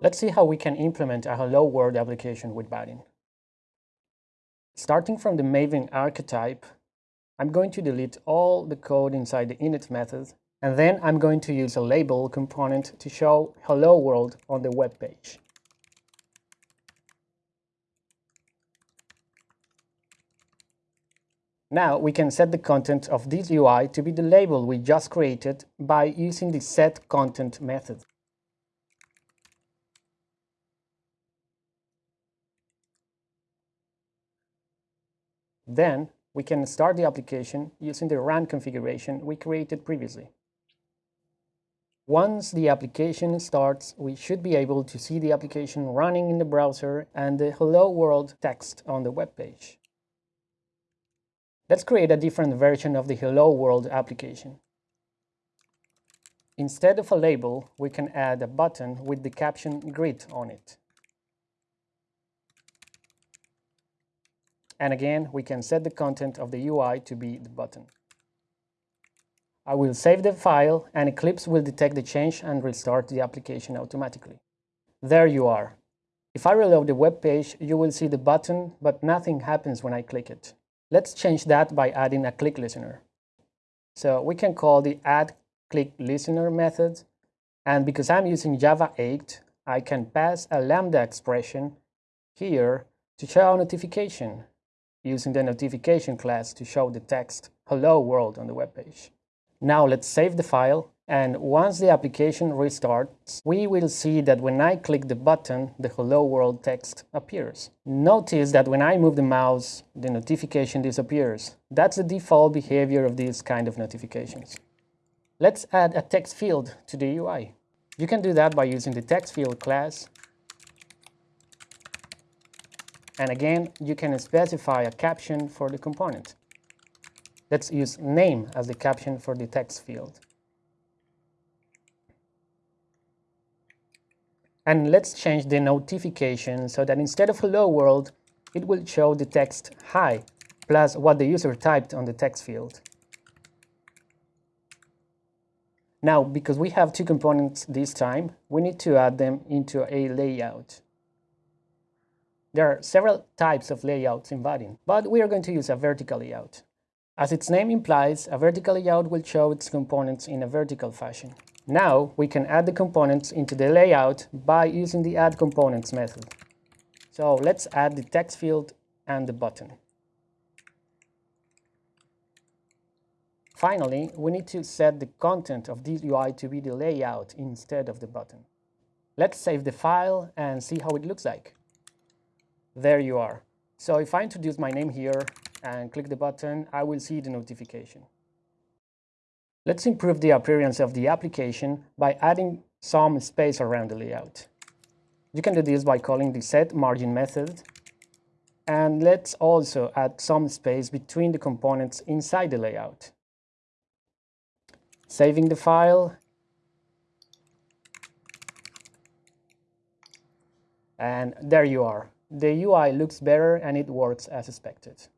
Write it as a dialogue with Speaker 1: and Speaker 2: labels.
Speaker 1: Let's see how we can implement a Hello World application with Vaadin. Starting from the Maven archetype, I'm going to delete all the code inside the init method, and then I'm going to use a label component to show Hello World on the web page. Now we can set the content of this UI to be the label we just created by using the setContent method. Then we can start the application using the run configuration we created previously. Once the application starts, we should be able to see the application running in the browser and the Hello World text on the web page. Let's create a different version of the Hello World application. Instead of a label, we can add a button with the caption Greet on it. And again, we can set the content of the UI to be the button. I will save the file and Eclipse will detect the change and restart the application automatically. There you are. If I reload the web page, you will see the button, but nothing happens when I click it. Let's change that by adding a click listener. So we can call the add click listener method. And because I'm using Java 8, I can pass a Lambda expression here to show a notification using the notification class to show the text hello world on the web page. Now let's save the file and once the application restarts, we will see that when I click the button, the hello world text appears. Notice that when I move the mouse, the notification disappears. That's the default behavior of these kind of notifications. Let's add a text field to the UI. You can do that by using the text field class. And again, you can specify a caption for the component. Let's use name as the caption for the text field. And let's change the notification so that instead of hello world, it will show the text hi plus what the user typed on the text field. Now, because we have two components this time, we need to add them into a layout. There are several types of layouts in Vaadin, but we are going to use a vertical layout. As its name implies, a vertical layout will show its components in a vertical fashion. Now we can add the components into the layout by using the add components method. So let's add the text field and the button. Finally, we need to set the content of this UI to be the layout instead of the button. Let's save the file and see how it looks like. There you are. So if I introduce my name here and click the button, I will see the notification. Let's improve the appearance of the application by adding some space around the layout. You can do this by calling the set margin method. And let's also add some space between the components inside the layout. Saving the file. And there you are. The UI looks better and it works as expected.